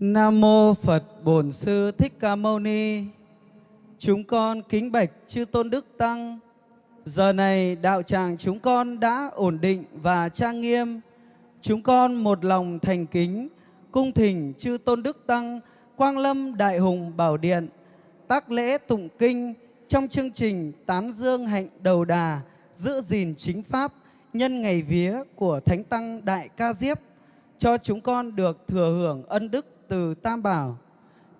Nam mô Phật Bổn Sư Thích Ca Mâu Ni. Chúng con kính bạch chư tôn đức tăng. Giờ này đạo tràng chúng con đã ổn định và trang nghiêm. Chúng con một lòng thành kính, cung thỉnh chư tôn đức tăng, Quang Lâm Đại Hùng Bảo Điện, tác lễ tụng kinh trong chương trình tán dương hạnh đầu đà, giữ gìn chính pháp, nhân ngày vía của Thánh Tăng Đại Ca Diếp, cho chúng con được thừa hưởng ân đức từ Tam Bảo.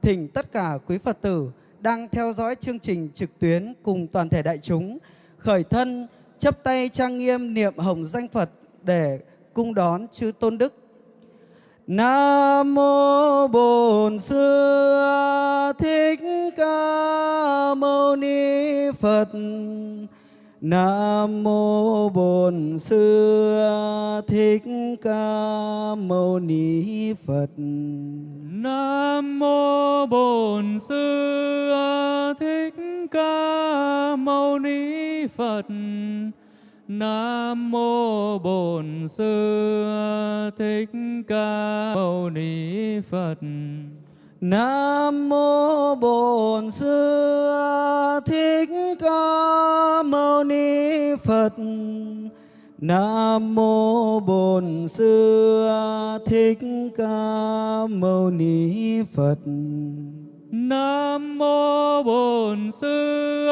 Thỉnh tất cả quý Phật tử đang theo dõi chương trình trực tuyến cùng toàn thể đại chúng, khởi thân, chấp tay trang nghiêm niệm hồng danh Phật để cung đón chư tôn đức. Nam mô Bổn Sư Thích Ca Mâu Ni Phật. Nam mô Bổn Sư Thích Ca Mâu Ni Phật. Nam mô Bổn Sư Thích Ca Mâu Ni Phật. Nam mô Bổn Sư Thích Ca Mâu Ni Phật. Nam mô Bổn Sư Thích Ca Mâu Ni Phật. Nam mô Bổn Sư Thích Ca Mâu Ni Phật. Nam mô Bổn Sư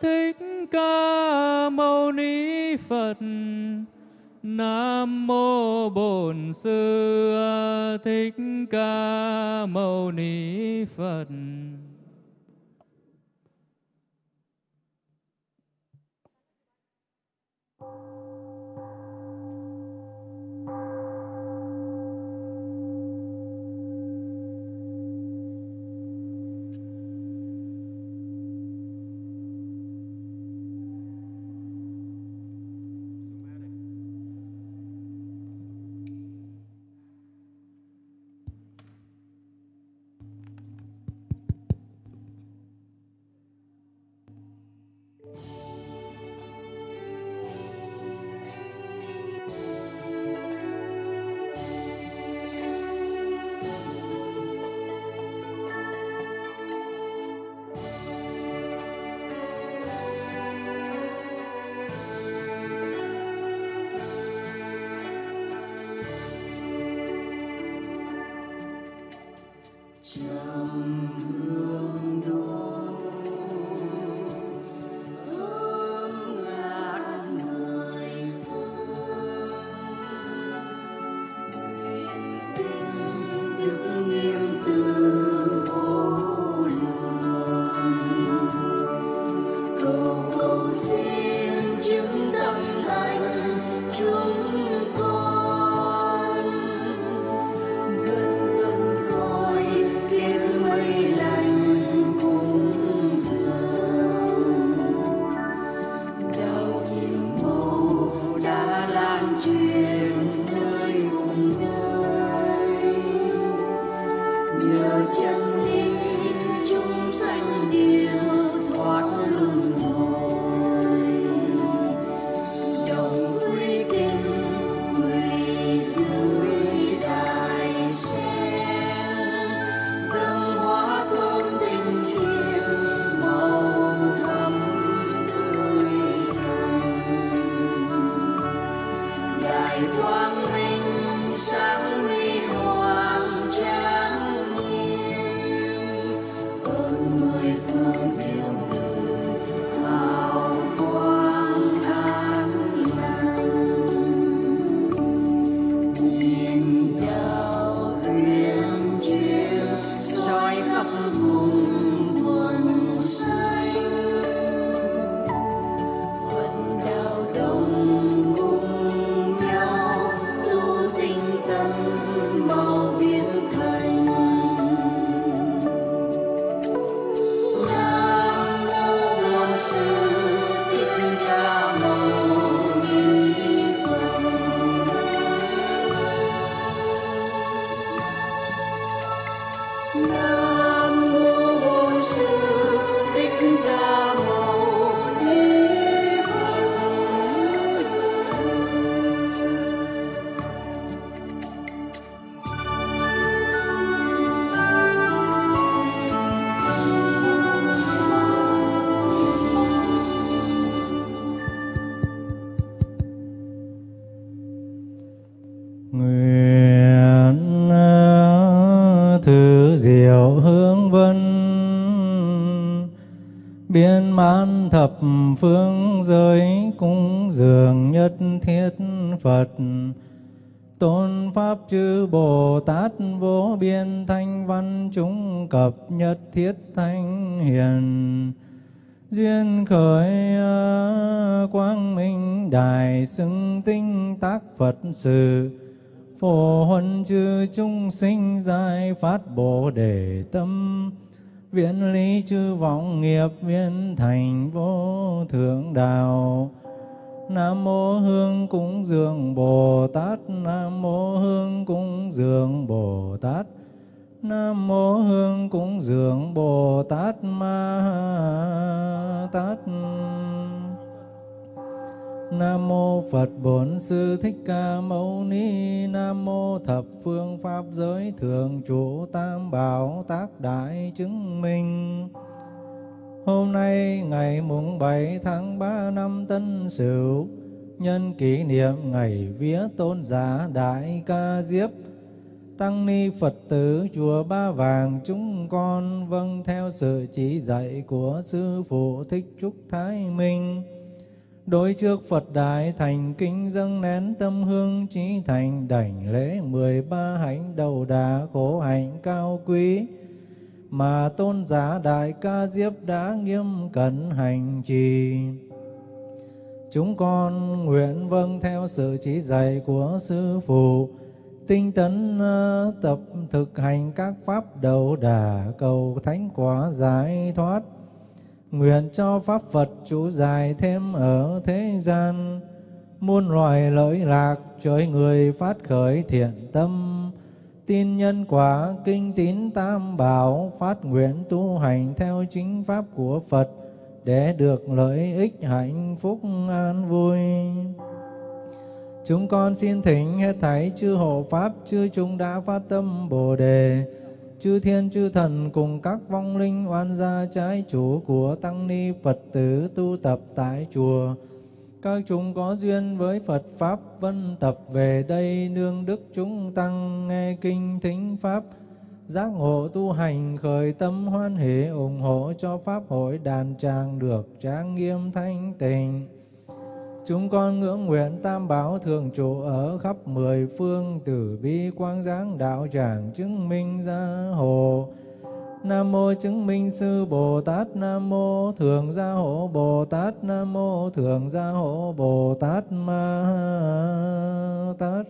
Thích Ca Mâu Ni Phật. Nam mô Bổn Sư Thích Ca Mâu Ni Phật. Vân. Biên mãn thập phương giới cúng dường nhất thiết Phật. Tôn pháp chư Bồ Tát vô biên thanh văn chúng cập nhất thiết thanh hiền. Duyên khởi quang minh đài xưng tinh tác Phật sự phổ huân chư chúng sinh giải phát bồ đề tâm. Viễn lý chư vọng nghiệp viên thành vô thượng đạo. Nam mô Hương cúng dường Bồ Tát. Nam mô Hương cúng dường Bồ Tát. Nam mô Hương cúng dường Bồ Tát Ma Tát. Nam mô Phật Bổn Sư Thích Ca Mâu Ni Nam mô Thập Phương Pháp Giới Thường chủ Tam Bảo Tác Đại Chứng Minh Hôm nay, ngày mùng 7 tháng 3 năm Tân Sửu, nhân kỷ niệm ngày vía tôn giả Đại Ca Diếp, Tăng ni Phật tử chùa Ba Vàng chúng con vâng theo sự chỉ dạy của Sư Phụ Thích Trúc Thái Minh. Đối trước Phật Đại thành kính dâng nén tâm hương trí thành đảnh lễ mười ba hạnh đầu đà khổ hạnh cao quý mà tôn giả Đại Ca Diếp đã nghiêm cẩn hành trì. Chúng con nguyện vâng theo sự chỉ dạy của Sư Phụ, tinh tấn ờ, tập thực hành các pháp đầu đà cầu thánh quả giải thoát. Nguyện cho Pháp Phật chủ dài thêm ở thế gian, muôn loài lợi lạc trời người phát khởi thiện tâm, tin nhân quả kinh tín tam bảo phát nguyện tu hành theo chính pháp của Phật để được lợi ích hạnh phúc an vui. Chúng con xin thỉnh hết thảy chư hộ pháp chư chúng đã phát tâm Bồ đề, chư thiên chư thần cùng các vong linh oan gia trái chủ của tăng ni Phật tử tu tập tại chùa các chúng có duyên với Phật Pháp vân tập về đây nương đức chúng tăng nghe kinh thính Pháp giác ngộ tu hành khởi tâm hoan hỷ ủng hộ cho Pháp hội đàn tràng được trang nghiêm thanh tịnh. Chúng con ngưỡng nguyện tam bảo thường trụ ở khắp mười phương tử bi quang giáng đạo tràng chứng minh gia hộ. Nam mô chứng minh sư Bồ Tát, Nam mô thường gia hộ Bồ Tát, Nam mô thường gia hộ Bồ Tát Ma Tát.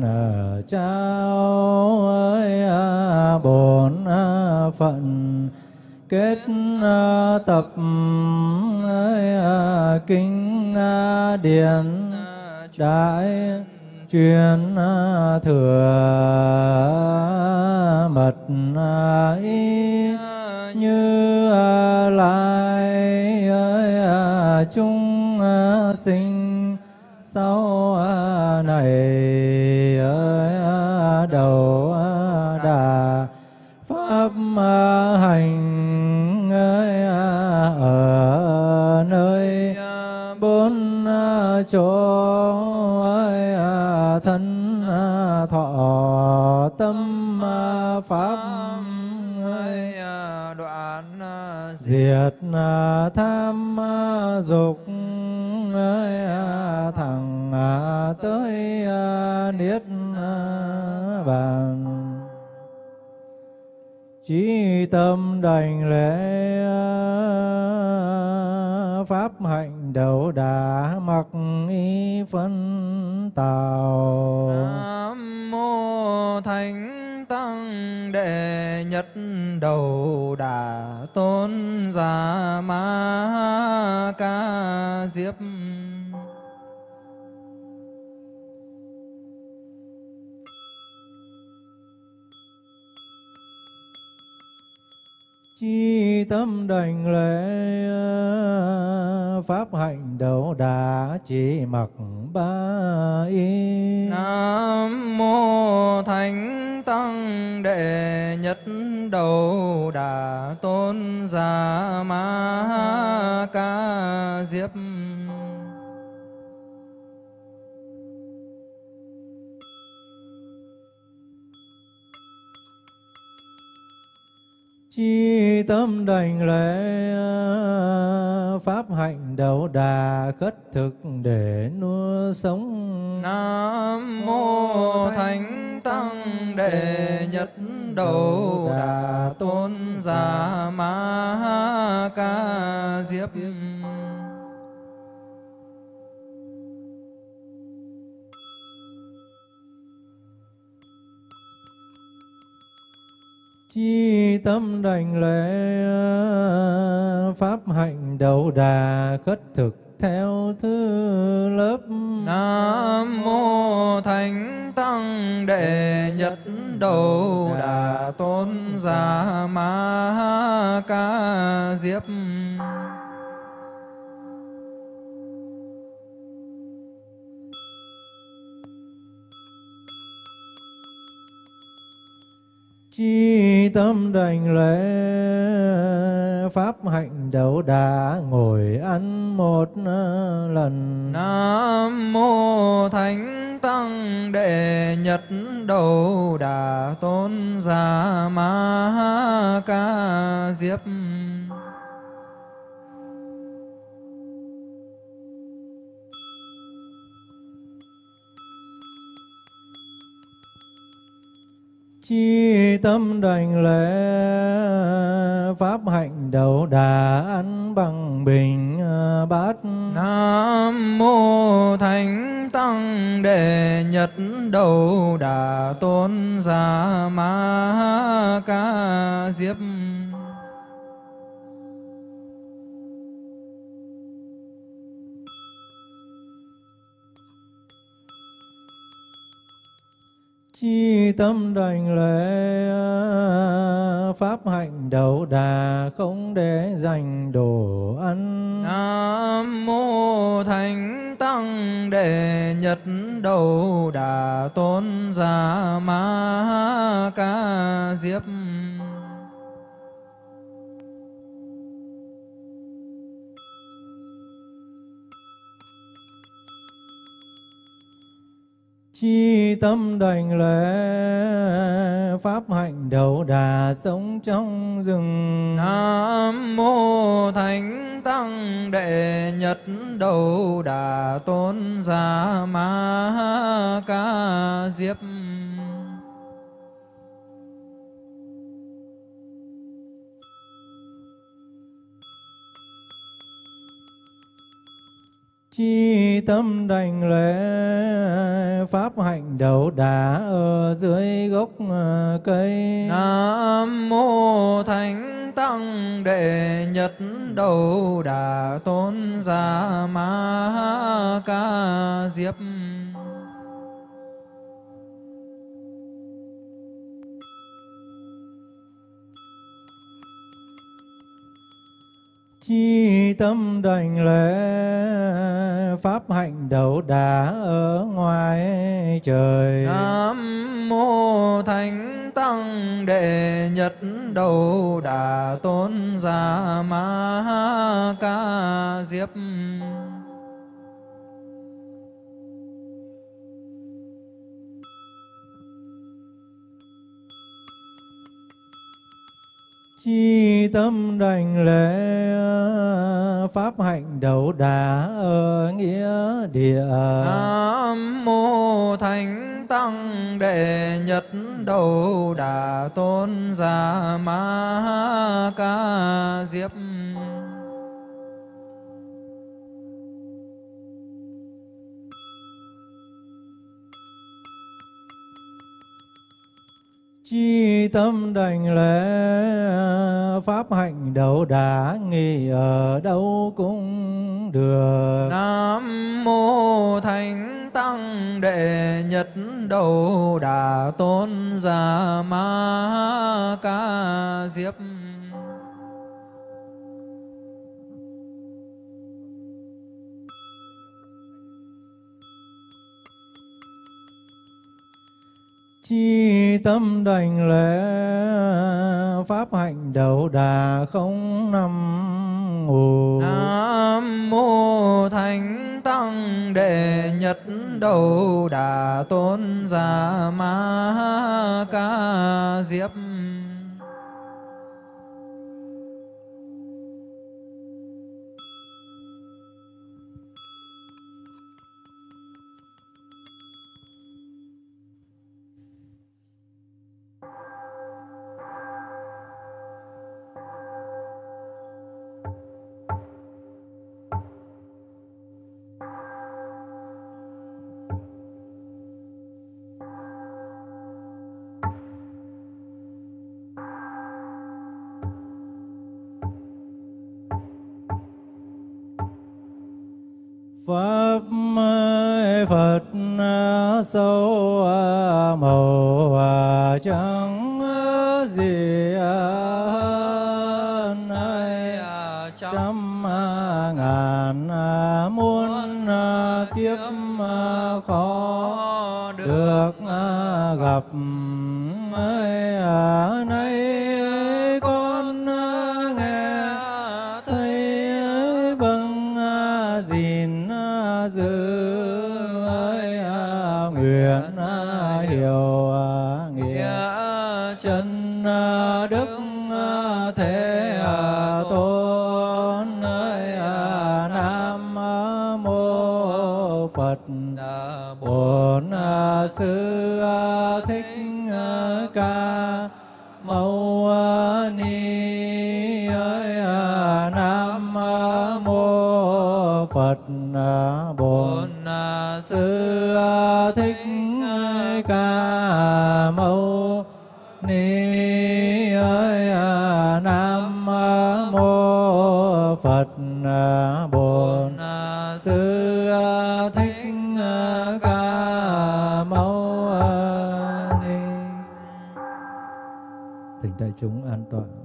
Truyền trao ơi bổn ờ, phận. Kết ờ, tập ơi ờ, kinh điển đại chuyên thừa mật ý như lai chúng sinh sau này. Chỗ thân thọ tâm pháp đoạn diệt tham dục à, thẳng à, tới à, niết à, bàn. Chí tâm đảnh lễ à, pháp hạnh đầu đà mặc y phân tào Nam mô Thánh Tăng Đệ Nhất Đầu Đà Tôn Giả Ma Ca Diếp. Chi tâm đảnh lễ à, pháp hạnh đầu đà chỉ mặc ba y. Nam mô Thánh Tăng Đệ Nhất Đầu Đà Tôn Giả Ma Ca Diếp. Chi tâm đảnh lễ, pháp hạnh đầu đà khất thực để nuôi sống. Nam mô Thánh Tăng Đệ Nhất Đầu Đà Tôn Giả Ma Ca Diếp. Chi tâm đảnh lễ, pháp hạnh đầu đà khất thực theo thứ lớp. Nam mô Thánh Tăng Đệ Nhất Đầu Đà Tôn Giả Ma Ca Diếp. Chi tâm đành lễ, pháp hạnh đấu đà ngồi ăn một ờ, lần. Nam mô Thánh Tăng Đệ nhật Đầu Đà Tôn Giả Ma Ca Diếp. Chi tâm đảnh lễ, pháp hạnh đầu đà ăn bằng bình à, bát. Nam mô Thánh Tăng Đệ Nhất Đầu Đà Tôn Giả Ma Ca Diếp. Chi tâm đành lễ, pháp hạnh đầu đà không để dành đồ ăn. Nam mô Thánh Tăng Đệ nhật Đầu Đà Tôn Giả Ma Ca Diếp. Chi tâm đảnh lễ, pháp hạnh đầu đà sống trong rừng. Nam mô Thánh Tăng Đệ Nhất Đầu Đà Tôn Giả Ma Ca Diếp. Chi tâm đảnh lễ, pháp hạnh đầu đà ở dưới gốc à, cây. Nam mô Thánh Tăng Đệ Nhất Đầu Đà Tôn Giả Ma Ca Diếp. Chi tâm đảnh lễ, pháp hạnh đầu đà ở ngoài trời. Nam mô Thánh Tăng Đệ Nhất Đầu Đà Tôn Giả Ma Ca Diếp. Chi tâm đành lễ, pháp hạnh đầu đà ở nghĩa địa. Nam mô Thánh Tăng Đệ Nhật Đầu Đà Tôn giả Ma Ca Diếp. Chi tâm đảnh lễ pháp hạnh đầu đà nghi ở đâu cũng được. Nam mô Thánh Tăng Đệ Nhật Đầu Đà Tôn Già Ma Ca Diếp. Chi tâm đảnh lễ, pháp hạnh đầu đà không năm ngủ. Nam mô Thánh Tăng Đệ Nhật Đầu Đà Tôn giả Ma Ca Diếp. Pháp Phật sâu màu trắng gì hơn trăm ngàn muôn kiếp khó được gặp ấy nay chúng an toàn.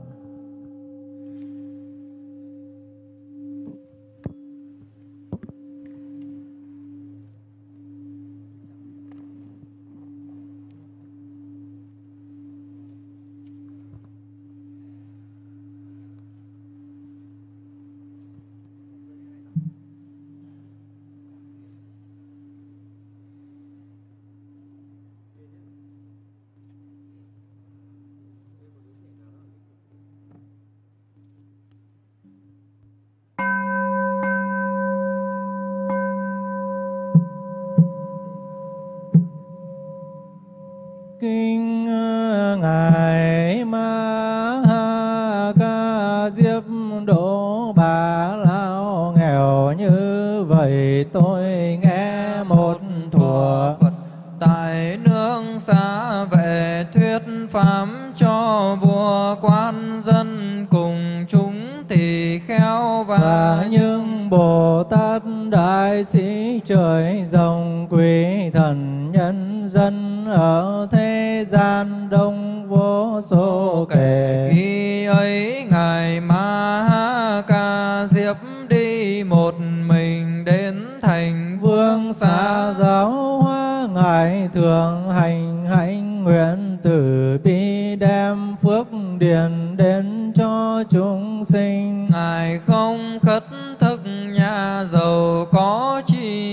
Trời rồng quý thần nhân dân ở thế gian đông vô số kể. Khi ấy ngài ma ca diếp đi một mình đến thành vương xa giáo hóa ngài thường hành hạnh nguyện từ bi đem phước điền đến cho chúng sinh. Ngài không khất thực nhà giàu có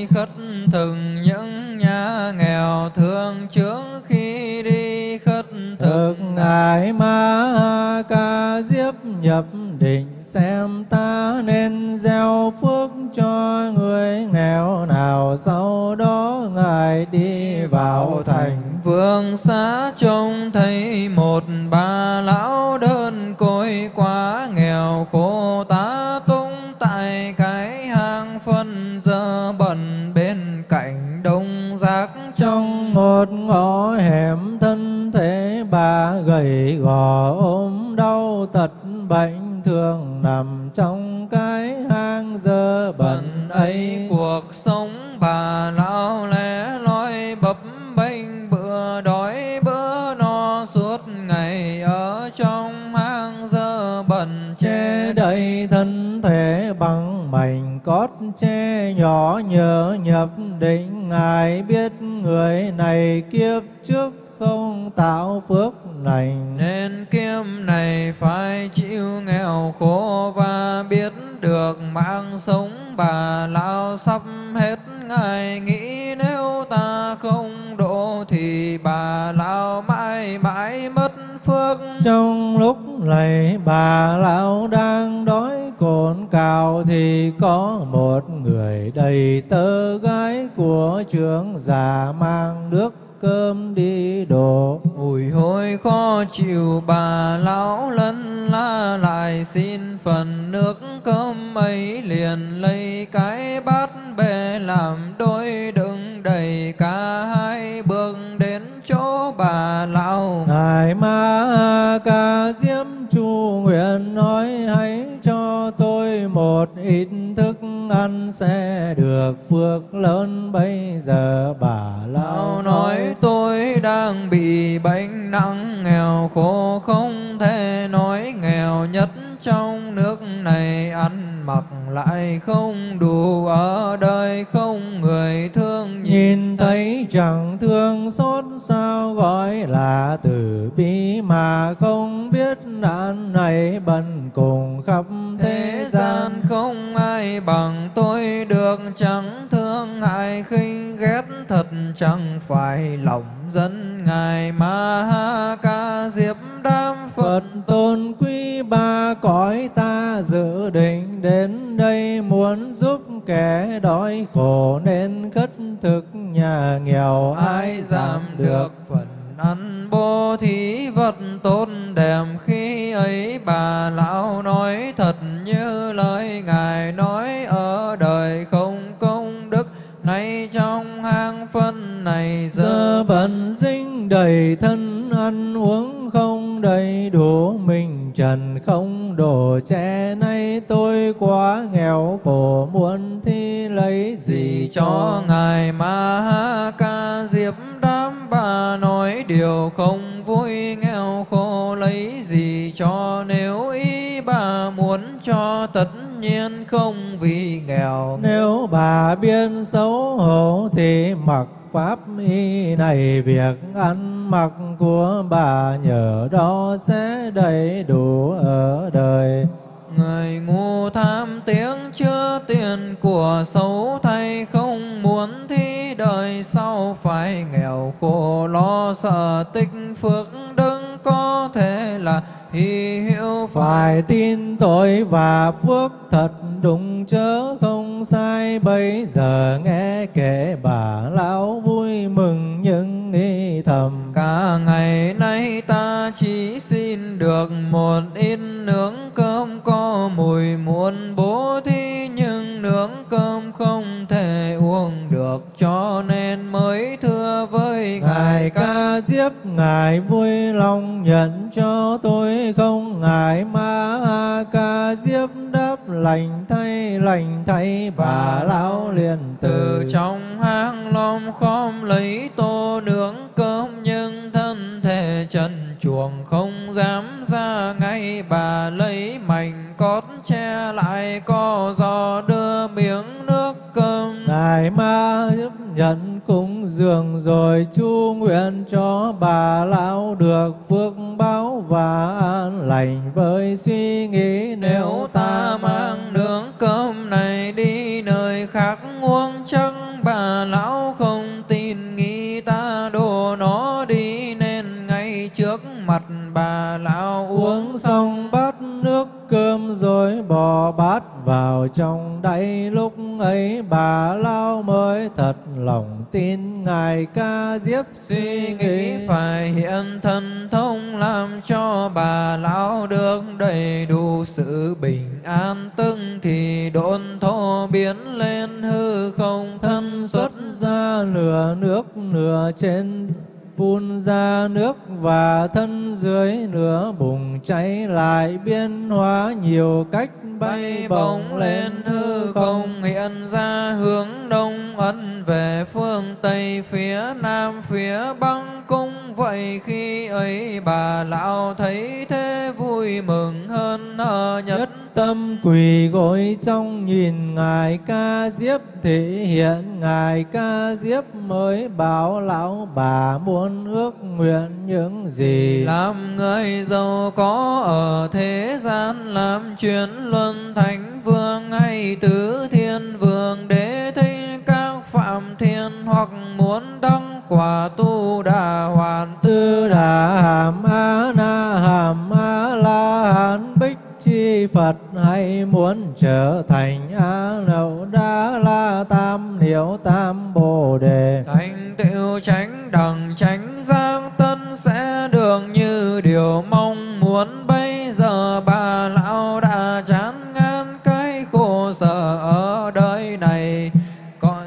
khất thực những nhà nghèo thương trước khi đi khất thực. Ngài ma ca diếp nhập định xem ta nên gieo phước cho người nghèo nào sau đó ngài đi vào thành Vương xá trông thấy một bà lão đơn côi quá nghèo khổ ba bà gầy gò ốm đau tật bệnh thường nằm trong cái hang dơ bẩn ấy. Cuộc sống bà lão lẻ loi bập bênh, bữa đói bữa no suốt ngày ở trong hang dơ bẩn che đậy thân thể bằng mảnh cót che nhỏ nhớ nhập định. Ngài biết người này kiếp trước không tạo phước lành. Nên kiếp này phải chịu nghèo khổ và biết được mạng sống bà lão sắp hết. Ngài nghĩ nếu ta không độ thì bà lão mãi mãi mất phước. Trong lúc này bà lão đang đói cồn cào thì có một người đầy tơ gái của trưởng già mang nước cơm đi đổ. Ủi hôi khó chịu bà lão lân la lại xin phần nước cơm ấy liền lấy cái bát bê làm đôi đựng đầy cả hai bước đến chỗ bà lão. Ngài ma ca diêm chu nguyện nói hãy cho tôi một ít thức ăn sẽ được phước lớn. Bây giờ bà lão nói tôi đang bị bệnh nặng nghèo khổ không thể nói nghèo nhất trong nước này ăn mặc lại không đủ ở đời không người thương nhìn thấy chẳng thương xót sao gọi là từ bi mà không biết nạn này bần cùng khắp thế gian không ai bằng tôi được chẳng thương hại khinh ghét thật chẳng phải lòng dân ngài ma ha ca diệp đam phật. Tôn quý ba cõi ta dự định đến đây muốn giúp kẻ đói khổ nên khất thực nhà nghèo. Ai giảm được phần ăn bố thí vật tốt đẹp khi ấy, bà lão nói thật như lời ngài nói ở phân này giờ bận dinh đầy thân ăn uống không đầy đủ mình trần không đổ. Che nay tôi quá nghèo khổ muốn thi lấy gì gì cho? Ngài ma ha ca diệp đám bà nói điều không vui nghèo khổ lấy gì cho? Nếu ý bà muốn cho tất nhiên không vì nghèo Nếu bà biết xấu hổ thì mặc pháp y này việc ăn mặc của bà nhờ đó sẽ đầy đủ ở đời. Người ngu tham tiếng chưa tiền của xấu thay không muốn thi đời sau phải nghèo khổ lo sợ tích phước đừng có thể là hy hữu Phải tin tội và phước thật đúng chớ không sai. Bây giờ nghe kể bà lão vui mừng nhưng nghĩ thầm. Cả ngày nay ta chỉ xin được một ít nướng cơm có mùi muốn bố thí nhưng nướng cơm không được cho nên mới thưa với Ngài ca diếp Ngài vui lòng nhận cho tôi không? Ngài ma ca diếp đáp lành thay lành thay bà lão liền từ. Từ trong hang lom khom lấy tô nướng cơm nhưng thân thể trần chuồng không dám ra ngay. Bà lấy mảnh cót che lại co giò đưa miếng Ngài ma giúp nhận cúng dường rồi chu nguyện cho bà lão được phước báo và an lành với suy nghĩ. Nếu ta mang nướng cơm này đi nơi khác uống, chắc bà lão không tin nghĩ ta đổ nó đi, nên ngay trước mặt bà lão uống xong cơm rồi bỏ bát vào trong đáy. Lúc ấy bà lao mới thật lòng tin ngài ca diếp suy nghĩ phải hiện thần thông làm cho bà lão được đầy đủ sự bình an. Tưng thì độn thô biến lên hư không thân xuất ra nửa nước nửa trên phun ra nước và thân dưới nửa bùng cháy lại biến hóa nhiều cách bay bổng lên hư không hiện ra hướng đông ấn về phương tây phía nam phía băng cung vậy khi ấy bà lão thấy thế vui mừng hơn hờ nhất nhất tâm quỳ gối trong nhìn ngài ca diếp thể hiện ngài ca diếp mới bảo lão bà muốn ước nguyện những gì? Làm người giàu có ở thế gian làm chuyến luân thánh vương hay tứ thiên vương để thấy các phạm thiên hoặc muốn đăng quả tu đà hoàn. Tư đà hàm a na hàm a la hán bích chi phật hay muốn trở thành a nậu đa la tam niệu tam bồ đề. Thành tựu tránh đẳng tránh giang tân sẽ được như điều mong muốn. Bây giờ bà lão đã chán ngán cái khổ sở ở đời này. Còn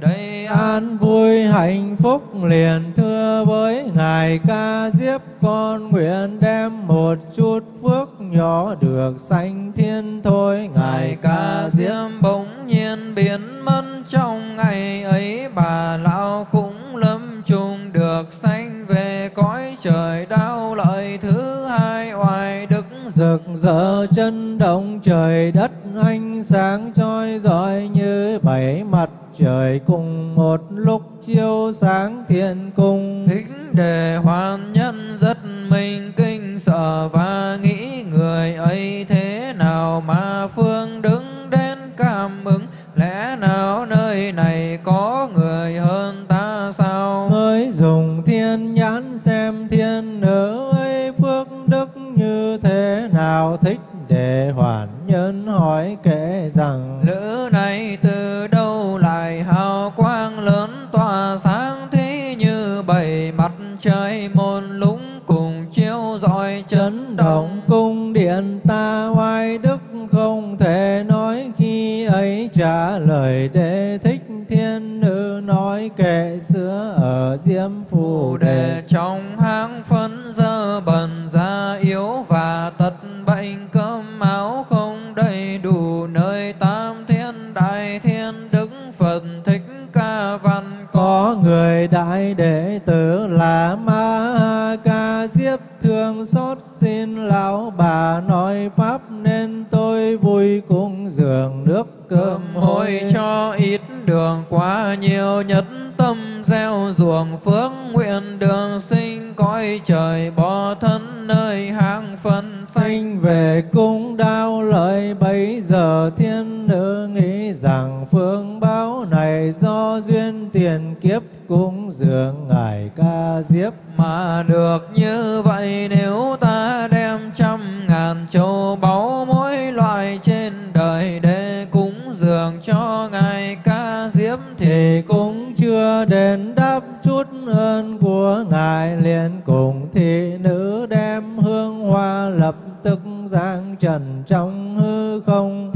đây an vui hạnh phúc liền thưa với ngài ca diếp con nguyện đem một chút phước nhỏ được sanh thiên thôi. Ngài ca diêm bỗng nhiên biến mất. Trong ngày ấy bà lão cũng lâm chung được sanh về cõi trời đau lợi. Thứ hai oai đức rực rỡ chân động trời đất ánh sáng chói rọi như bảy mặt trời cùng một lúc chiếu sáng thiên cung. Thích đề hoàn nhân rất mình kinh sợ và nghĩ người ấy thế nào mà phương đứng đến cảm ứng? Lẽ nào nơi này có người hơn ta sao? Mới dùng thiên nhãn xem thiên nữ ấy phước đức như thế nào? Thích để hoàn nhân hỏi kể rằng lữ này từ đâu lại hào quang lớn tỏa sáng thế như bảy mặt trời động cung điện ta oai đức không thể nói khi ấy trả lời để thích thiên nữ nói kệ xưa ở diêm phù đề. Trong hang phân dơ bẩn da yếu và tật bệnh cơm áo không đầy đủ nơi tam thiên đại thiên đức phật thích ca văn có người đại đệ tử là ma ca diếp thương xót xin lão bà nói pháp nên tôi vui cung dường nước cơm hồi cho ít đường quá nhiều nhất tâm gieo ruộng phước nguyện đường sinh cõi trời bỏ thân nơi hang phân sinh về cung đao lợi bấy giờ thiên nữ nghĩ rằng phương báo này do duyên tiền kiếp cung dường ngài ca diếp. Mà được như vậy nếu ta đem trăm ngàn châu báu mỗi loại trên đời để cúng dường cho ngài ca diễm thì cũng chưa đến đáp chút ơn của ngài. Liền cùng thị nữ đem hương hoa lập tức giang trần trong hư không.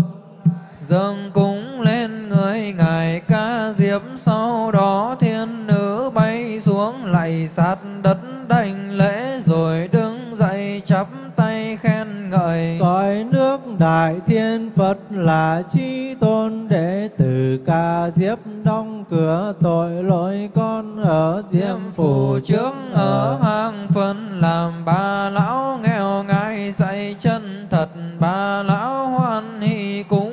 Dâng cúng lên người ngài ca diễm, sau đó thiên nữ bay xuống lạy sát đất đảnh lễ rồi đứng dậy chắp tay khen ngợi. Cõi nước đại thiên phật là chi tôn đệ tử ca diếp đóng cửa tội lỗi con ở diêm phù trước ở hang phân làm bà lão nghèo ngài dạy chân thật bà lão hoan hỷ cúng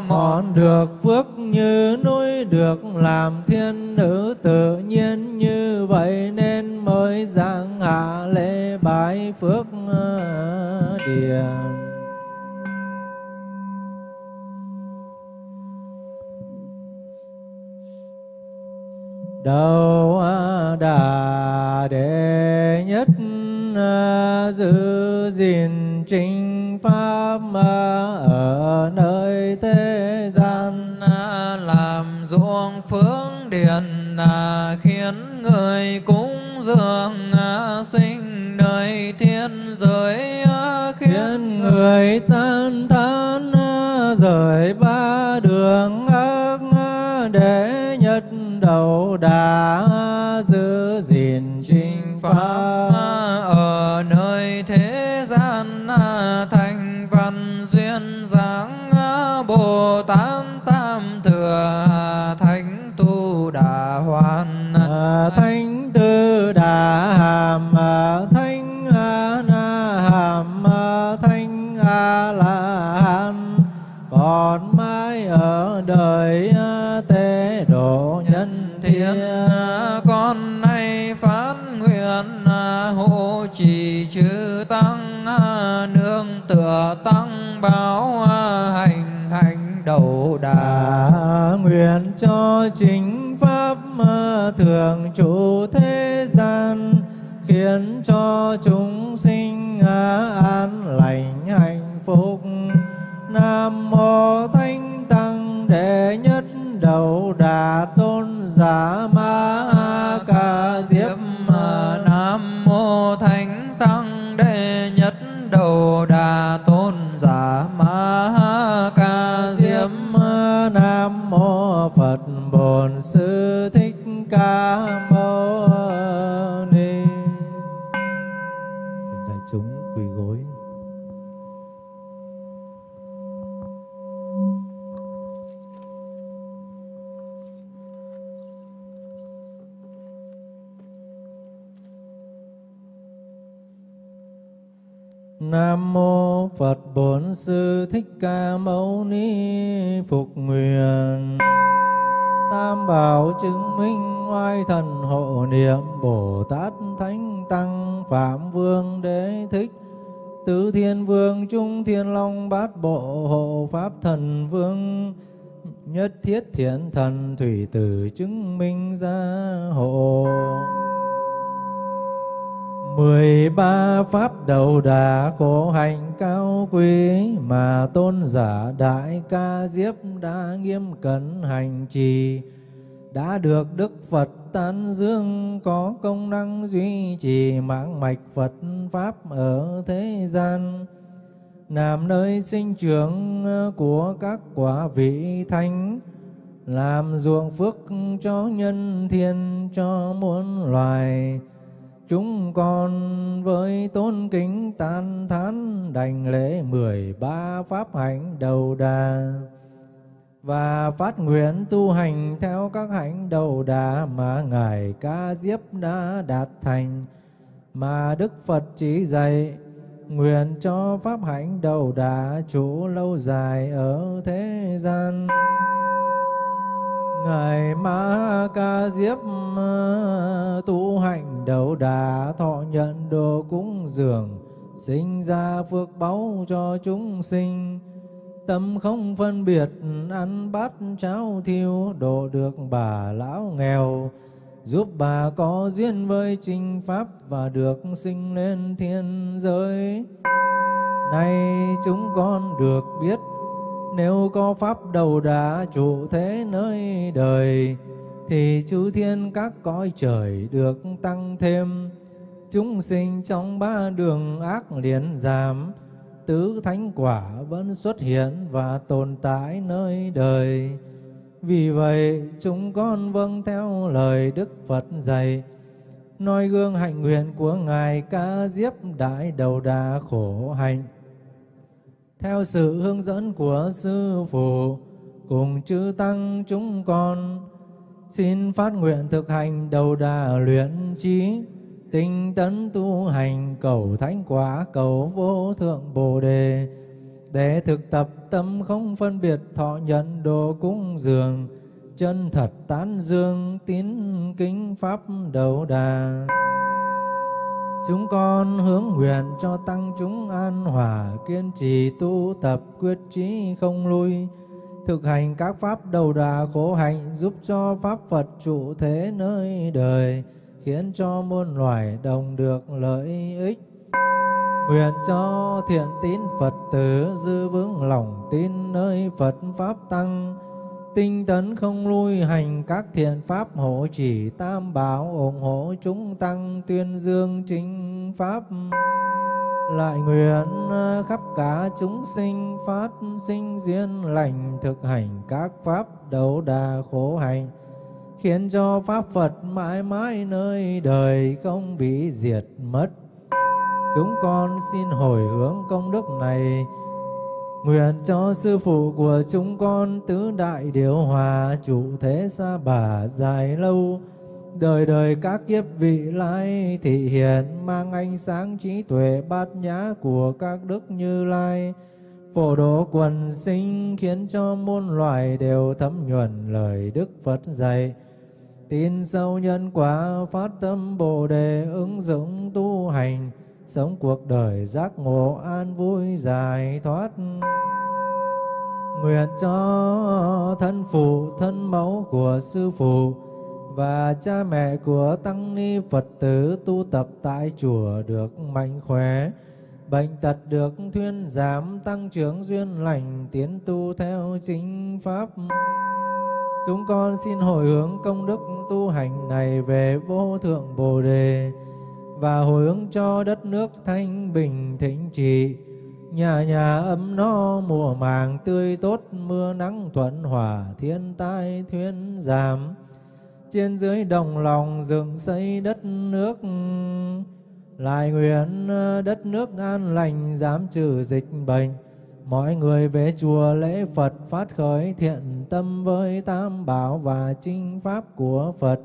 thi mọn được phước như núi được làm thiên nữ tự nhiên như vậy nên mới giảng hạ lễ bái phước ờ, điền. Đầu ờ, đà đệ nhất giữ gìn chính pháp ở nơi thế gian à, làm ruộng phước điền à, khiến người cúng dường sinh nơi thiên giới khiến người tan à, rời ba đường ác để nhất đầu đà giữ gìn chính pháp Nam mô Phật Bổn Sư Thích Ca Mâu Ni Phục Nguyện. Tam bảo chứng minh oai thần hộ niệm Bồ Tát Thánh Tăng Phạm Vương Đế Thích. Tứ Thiên Vương, Trung Thiên Long, Bát Bộ Hộ Pháp Thần Vương. Nhất Thiết Thiện Thần Thủy Tử chứng minh gia hộ mười ba pháp đầu đà khổ hạnh cao quý mà tôn giả đại ca diếp đã nghiêm cẩn hành trì. Đã được Đức Phật tán dương, có công năng duy trì mạng mạch Phật Pháp ở thế gian. Làm nơi sinh trưởng của các quả vị thánh, làm ruộng phước cho nhân thiên cho muôn loài chúng con với tôn kính tan thán đảnh lễ mười ba pháp hạnh đầu đà và phát nguyện tu hành theo các hạnh đầu đà mà ngài ca diếp đã đạt thành, mà đức phật chỉ dạy, nguyện cho pháp hạnh đầu đà trụ lâu dài ở thế gian. Ngài Ma Ca Diếp ờ, tu hành đầu đà, thọ nhận đồ cúng dường, sinh ra phước báu cho chúng sinh. Tâm không phân biệt, ăn bát cháo thiêu, độ được bà lão nghèo. Giúp bà có duyên với chính pháp và được sinh lên thiên giới. Nay chúng con được biết nếu có pháp đầu đà trụ thế nơi đời, thì chư thiên các cõi trời được tăng thêm. Chúng sinh trong ba đường ác liền giảm, tứ thánh quả vẫn xuất hiện và tồn tại nơi đời. Vì vậy, chúng con vâng theo lời đức phật dạy, noi gương hạnh nguyện của ngài ca diếp đại đầu đà khổ hạnh theo sự hướng dẫn của sư phụ, cùng chư tăng chúng con, xin phát nguyện thực hành đầu đà luyện trí, tinh tấn tu hành cầu thánh quả, cầu vô thượng bồ đề, để thực tập tâm không phân biệt thọ nhận đồ cúng dường, chân thật tán dương, tín kính pháp đầu đà. Chúng con hướng nguyện cho tăng chúng an hòa, kiên trì tu tập quyết chí không lui, thực hành các pháp đầu đà khổ hạnh giúp cho pháp Phật trụ thế nơi đời, khiến cho muôn loài đồng được lợi ích. Nguyện cho thiện tín Phật tử dư vững lòng tin nơi Phật Pháp Tăng, tinh tấn không lui hành, các thiện Pháp hộ chỉ tam bảo, ủng hộ chúng tăng tuyên dương chính Pháp. Lại nguyện à, khắp cả chúng sinh phát sinh duyên lành, thực hành các Pháp đấu đà khổ hạnh khiến cho Pháp Phật mãi mãi nơi đời không bị diệt mất. Chúng con xin hồi hướng công đức này Nguyện cho sư phụ của chúng con tứ đại điều hòa, chủ thế xa bà dài lâu. Đời đời các kiếp vị lai thị hiện, mang ánh sáng trí tuệ bát nhã của các đức như lai. Phổ độ quần sinh khiến cho muôn loài đều thấm nhuần lời Đức Phật dạy. Tin sâu nhân quả, phát tâm Bồ Đề, ứng dụng tu hành sống cuộc đời giác ngộ an vui giải thoát. Nguyện cho thân phụ, thân mẫu của sư phụ và cha mẹ của tăng ni phật tử tu tập tại chùa được mạnh khỏe. Bệnh tật được thuyên giảm, tăng trưởng duyên lành, tiến tu theo chính pháp. Chúng con xin hồi hướng công đức tu hành này về vô thượng bồ đề và hồi hướng cho đất nước thanh bình thịnh trị. Nhà nhà ấm no mùa màng tươi tốt, mưa nắng thuận hòa, thiên tai thuyên giảm. Trên dưới đồng lòng dựng xây đất nước, lại nguyện đất nước an lành giảm trừ dịch bệnh. Mọi người về chùa lễ Phật phát khởi thiện tâm với tam bảo và chinh pháp của Phật.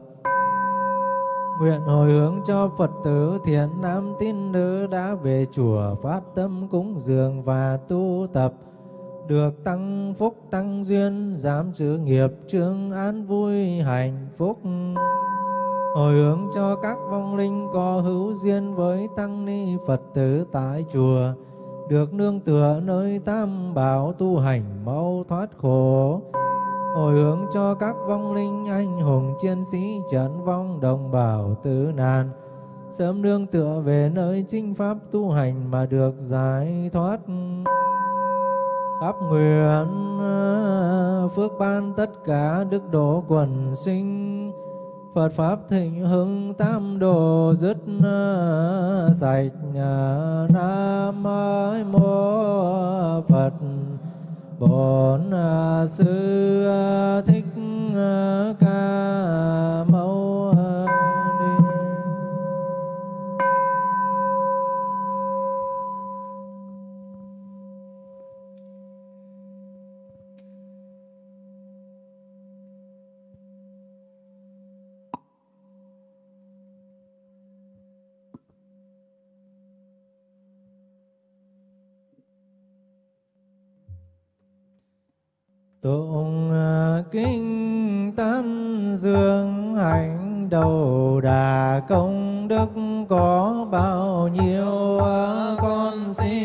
Nguyện hồi hướng cho Phật tử thiện nam tín nữ đã về chùa phát tâm cúng dường và tu tập, được tăng phúc tăng duyên, giảm sự nghiệp, trương an vui hạnh phúc. Hồi hướng cho các vong linh có hữu duyên với tăng ni Phật tử tại chùa, được nương tựa nơi tam bảo tu hành mau thoát khổ hồi hướng cho các vong linh anh hùng chiến sĩ trận vong đồng bào tử nạn. Sớm nương tựa về nơi chinh pháp tu hành mà được giải thoát. Khắp nguyện ờ, phước ban tất cả đức độ quần sinh. Phật Pháp thịnh hưng tam đồ dứt ờ, sạch ờ, Nam Mô Phật bổn sư à, thích à, ca mâu ni tụng à, kinh tán dương hạnh đầu đà công đức có bao nhiêu à, con xin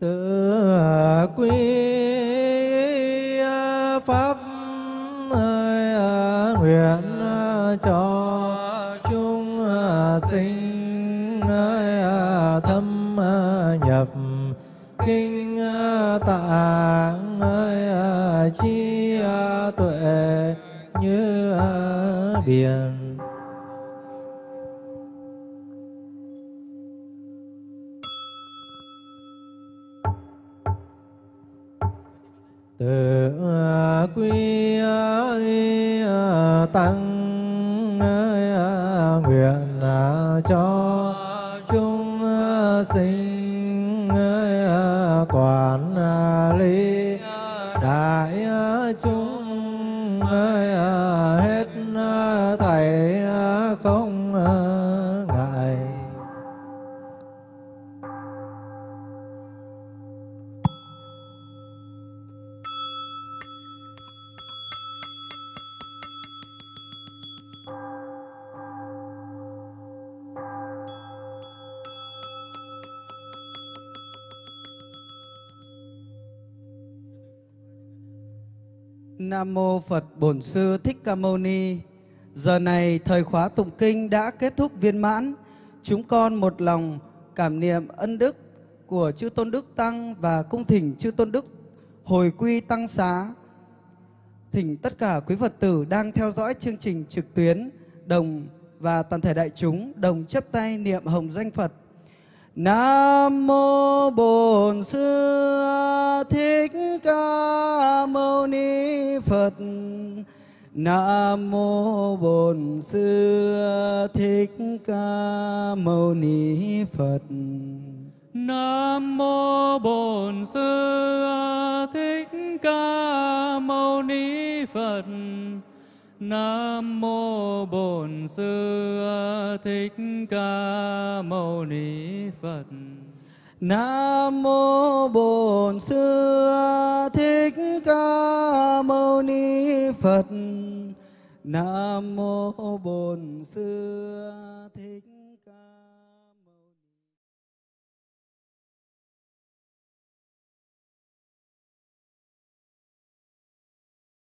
tự quy pháp ơi, nguyện cho chúng sinh thâm nhập kinh tạng ơi, chi tuệ như biển. Nam mô Phật Bổn Sư Thích Ca Mâu Ni. Giờ này thời khóa tụng kinh đã kết thúc viên mãn. Chúng con một lòng cảm niệm ân đức của chư Tôn Đức Tăng và cung thỉnh chư Tôn Đức hồi quy tăng xá. Thỉnh tất cả quý Phật tử đang theo dõi chương trình trực tuyến, đồng và toàn thể đại chúng đồng chấp tay niệm hồng danh Phật. Nam mô Bổn Sư Thích Ca Mâu Ni Phật. Nam mô Bổn Sư Thích Ca Mâu Ni Phật. Nam mô Bổn Sư Thích Ca Mâu Ni Phật. Nam mô Bổn Sư Thích Ca Mâu Ni Phật. Nam mô Bổn Sư Thích Ca Mâu Ni Phật. Nam mô Bổn Sư Thích